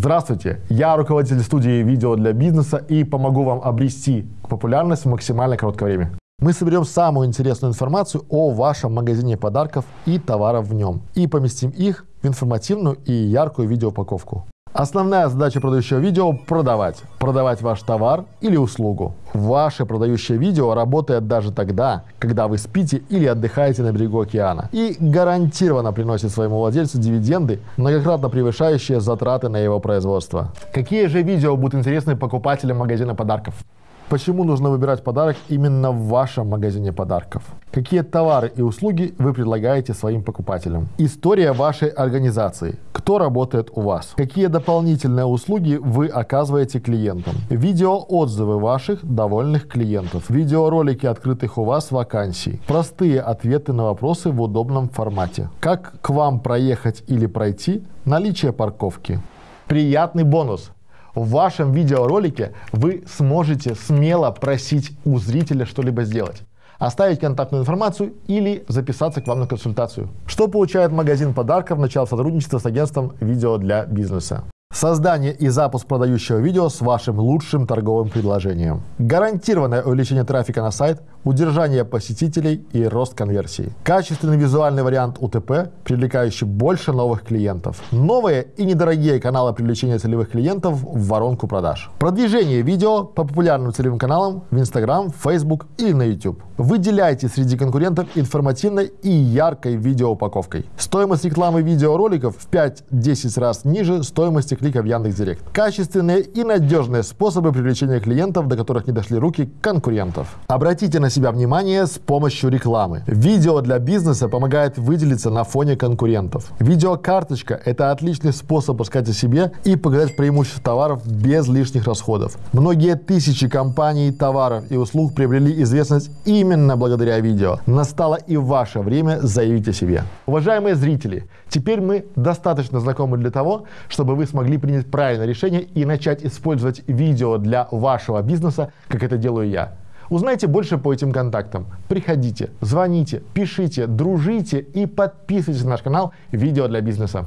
Здравствуйте, я руководитель студии видео для бизнеса и помогу вам обрести популярность в максимально короткое время. Мы соберем самую интересную информацию о вашем магазине подарков и товаров в нем и поместим их в информативную и яркую видеоупаковку. Основная задача продающего видео – продавать. Продавать ваш товар или услугу. Ваше продающее видео работает даже тогда, когда вы спите или отдыхаете на берегу океана. И гарантированно приносит своему владельцу дивиденды, многократно превышающие затраты на его производство. Какие же видео будут интересны покупателям магазина подарков? Почему нужно выбирать подарок именно в вашем магазине подарков? Какие товары и услуги вы предлагаете своим покупателям? История вашей организации. Кто работает у вас? Какие дополнительные услуги вы оказываете клиентам? Видеоотзывы ваших довольных клиентов. Видеоролики открытых у вас вакансий. Простые ответы на вопросы в удобном формате. Как к вам проехать или пройти? Наличие парковки. Приятный бонус в вашем видеоролике вы сможете смело просить у зрителя что-либо сделать оставить контактную информацию или записаться к вам на консультацию. Что получает магазин подарков, начав сотрудничество с агентством видео для бизнеса? Создание и запуск продающего видео с вашим лучшим торговым предложением. Гарантированное увеличение трафика на сайт, удержание посетителей и рост конверсии. Качественный визуальный вариант УТП, привлекающий больше новых клиентов. Новые и недорогие каналы привлечения целевых клиентов в воронку продаж. Продвижение видео по популярным целевым каналам в Instagram, Facebook или на YouTube. Выделяйте среди конкурентов информативной и яркой видеоупаковкой. Стоимость рекламы видеороликов в 5-10 раз ниже стоимости клика в Яндекс.Директ. Качественные и надежные способы привлечения клиентов, до которых не дошли руки конкурентов. Обратите на себя внимание с помощью рекламы. Видео для бизнеса помогает выделиться на фоне конкурентов. Видеокарточка – это отличный способ рассказать о себе и показать преимущества товаров без лишних расходов. Многие тысячи компаний, товаров и услуг приобрели известность именно благодаря видео. Настало и ваше время заявить о себе. Уважаемые зрители, теперь мы достаточно знакомы для того, чтобы вы смогли смогли принять правильное решение и начать использовать видео для вашего бизнеса, как это делаю я. Узнайте больше по этим контактам. Приходите, звоните, пишите, дружите и подписывайтесь на наш канал «Видео для бизнеса».